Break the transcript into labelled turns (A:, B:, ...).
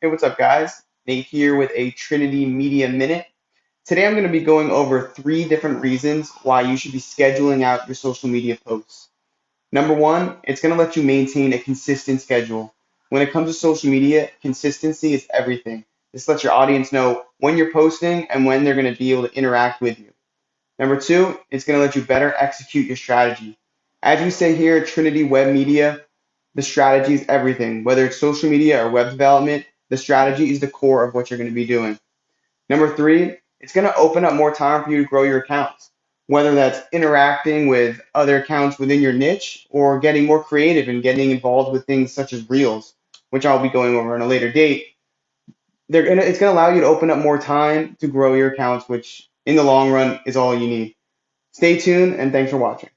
A: Hey, what's up, guys? Nate here with a Trinity Media Minute. Today I'm going to be going over three different reasons why you should be scheduling out your social media posts. Number one, it's going to let you maintain a consistent schedule. When it comes to social media, consistency is everything. This lets your audience know when you're posting and when they're going to be able to interact with you. Number two, it's going to let you better execute your strategy. As you say here at Trinity Web Media, the strategy is everything. Whether it's social media or web development, the strategy is the core of what you're going to be doing. Number three, it's going to open up more time for you to grow your accounts, whether that's interacting with other accounts within your niche or getting more creative and getting involved with things such as Reels, which I'll be going over in a later date. They're gonna, it's going to allow you to open up more time to grow your accounts, which in the long run is all you need. Stay tuned and thanks for watching.